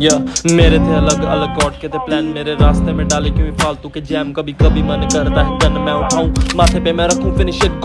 या मेरे थे अलग अलग गॉड के थे प्लान मेरे रास्ते में डाले क्यों फालतू के जैम कभी कभी मन करता है गन मैं उठाऊं। माथे पे मैं रखूँ फिनिश गॉड